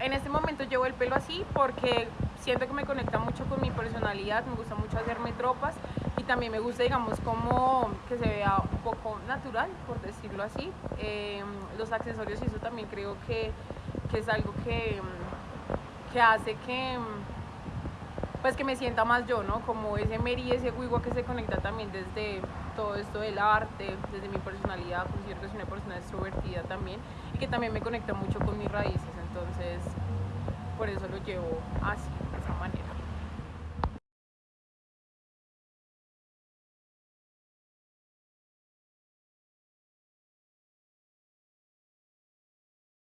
en este momento llevo el pelo así porque siento que me conecta mucho con mi personalidad, me gusta mucho hacerme tropas y también me gusta, digamos, como que se vea un poco natural, por decirlo así. Em, los accesorios y eso también creo que, que es algo que, que hace que pues que me sienta más yo, ¿no? Como ese Mary, ese Wiwa que se conecta también desde todo esto del arte, desde mi personalidad, considero que soy una persona extrovertida también y que también me conecta mucho con mis raíces, entonces por eso lo llevo así.